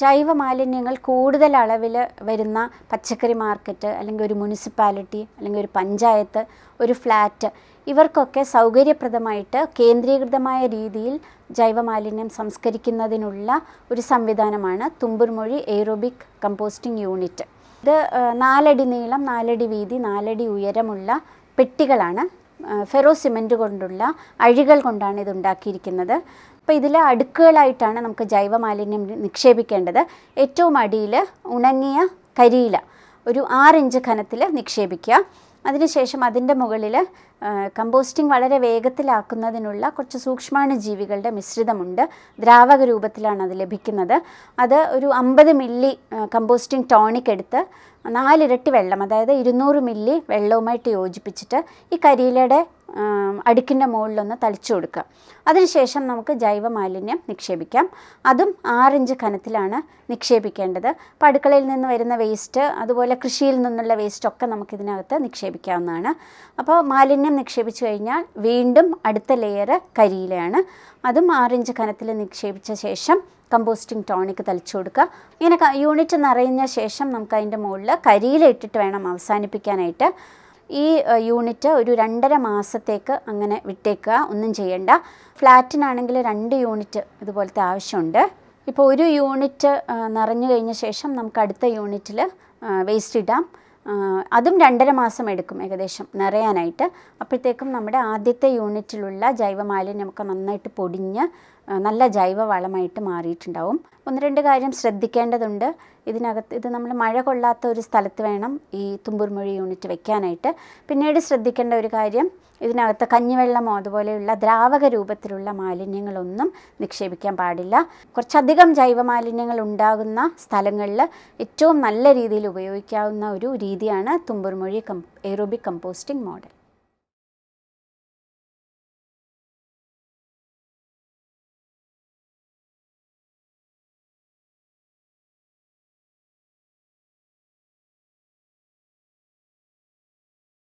ജൈവ മാലിന്യങ്ങൾ കൂടുതൽ അളവിൽ വരുന്ന പച്ചക്കറി മാർക്കറ്റ് അല്ലെങ്കിൽ ഒരു മുനിസിപ്പാലിറ്റി അല്ലെങ്കിൽ ഒരു പഞ്ചായത്ത് ഒരു ഫ്ലാറ്റ് ഇവർക്കൊക്കെ സൗകര്യപ്രദമായിട്ട് കേന്ദ്രീകൃതമായ രീതിയിൽ ജൈവ മാലിന്യം സംസ്കരിക്കുന്നതിനുള്ള ഒരു സംവിധാനമാണ് തുമ്പുർമൊഴി എയ്റോബിക് കമ്പോസ്റ്റിംഗ് യൂണിറ്റ്. ഇത് നാലടി നീളം നാലടി വീതി നാലടി ഉയരമുള്ള പെട്ടികളാണ് ഫെറോ സിമന്റ് കൊണ്ടുള്ള അഴികൾ കൊണ്ടാണ് ഇത് ഉണ്ടാക്കിയിരിക്കുന്നത്. അപ്പോൾ ഇതിൽ അടുക്കുകളായിട്ടാണ് നമുക്ക് ജൈവ മാലിന്യം നിക്ഷേപിക്കേണ്ടത്. ഏറ്റവും അടിയിൽ ഉണങ്ങിയ കരിയില ഒരു ആറിഞ്ച് ഘനത്തിൽ നിക്ഷേപിക്കുക. അതിനുശേഷം അതിന്റെ മുകളിൽ കമ്പോസ്റ്റിംഗ് വളരെ വേഗത്തിലാക്കുന്നതിനുള്ള കുറച്ച് സൂക്ഷ്മാണു ജീവികളുടെ മിശ്രിതമുണ്ട്. ദ്രാവക രൂപത്തിലാണ് അത് ലഭിക്കുന്നത്. അത് ഒരു അമ്പത് മില്ലി കമ്പോസ്റ്റിംഗ് ടോണിക് എടുത്ത് നാലിരട്ടി വെള്ളം അതായത് ഇരുന്നൂറ് മില്ലി വെള്ളവുമായിട്ട് യോജിപ്പിച്ചിട്ട് ഈ കരിയിലയുടെ അടുക്കിന്റെ മുകളിലൊന്ന് തളിച്ചു കൊടുക്കുക. അതിനുശേഷം നമുക്ക് ജൈവ മാലിന്യം നിക്ഷേപിക്കാം. അതും ആറിഞ്ച് കനത്തിലാണ് നിക്ഷേപിക്കേണ്ടത്. അപ്പോൾ അടുക്കളയിൽ നിന്ന് വരുന്ന വേസ്റ്റ് അതുപോലെ കൃഷിയിൽ നിന്നുള്ള വേസ്റ്റൊക്കെ നമുക്ക് ഇതിനകത്ത് നിക്ഷേപിക്കാവുന്നതാണ്. അപ്പോൾ മാലിന്യം നിക്ഷേപിച്ചു കഴിഞ്ഞാൽ വീണ്ടും അടുത്ത ലെയർ കരിയിലയാണ്. അതും ആറിഞ്ച് കനത്തിൽ നിക്ഷേപിച്ച ശേഷം കമ്പോസ്റ്റിംഗ് ടോണിക് തളിച്ചു കൊടുക്കുക. ഇങ്ങനെ യൂണിറ്റ് നിറയുന്ന ശേഷം നമുക്ക് അതിന്റെ മുകളിൽ കരിയില ഇട്ടിട്ട് വേണം അവസാനിപ്പിക്കാനായിട്ട്. ഈ യൂണിറ്റ് ഒരു രണ്ടര മാസത്തേക്ക് അങ്ങനെ വിട്ടേക്കുക. ഒന്നും ചെയ്യണ്ട. ഫ്ലാറ്റിനാണെങ്കിൽ രണ്ട് യൂണിറ്റ് ഇതുപോലത്തെ ആവശ്യമുണ്ട്. ഇപ്പോൾ ഒരു യൂണിറ്റ് നിറഞ്ഞു കഴിഞ്ഞ ശേഷം നമുക്ക് അടുത്ത യൂണിറ്റിൽ വേസ്റ്റ് ഇടാം. അതും രണ്ടര മാസം എടുക്കും ഏകദേശം നിറയാനായിട്ട്. അപ്പോഴത്തേക്കും നമ്മുടെ ആദ്യത്തെ യൂണിറ്റിലുള്ള ജൈവമാലിന്യമൊക്കെ നന്നായിട്ട് പൊടിഞ്ഞ് നല്ല ജൈവവളമായിട്ട് മാറിയിട്ടുണ്ടാവും. ഒന്ന് രണ്ട് കാര്യം ശ്രദ്ധിക്കേണ്ടതുണ്ട്. ഇതിനകത്ത് ഇത് നമ്മൾ മഴ കൊള്ളാത്ത ഒരു സ്ഥലത്ത് വേണം ഈ തുമ്പൂർമൊഴി യൂണിറ്റ് വെക്കാനായിട്ട്. പിന്നീട് ശ്രദ്ധിക്കേണ്ട ഒരു കാര്യം ഇതിനകത്ത് കഞ്ഞിവെള്ളമോ അതുപോലെയുള്ള ദ്രാവക രൂപത്തിലുള്ള മാലിന്യങ്ങളൊന്നും നിക്ഷേപിക്കാൻ പാടില്ല. കുറച്ചധികം ജൈവ മാലിന്യങ്ങൾ ഉണ്ടാകുന്ന സ്ഥലങ്ങളിൽ ഏറ്റവും നല്ല രീതിയിൽ ഉപയോഗിക്കാവുന്ന ഒരു രീതിയാണ് Thumboormuzhi cum aerobic composting model.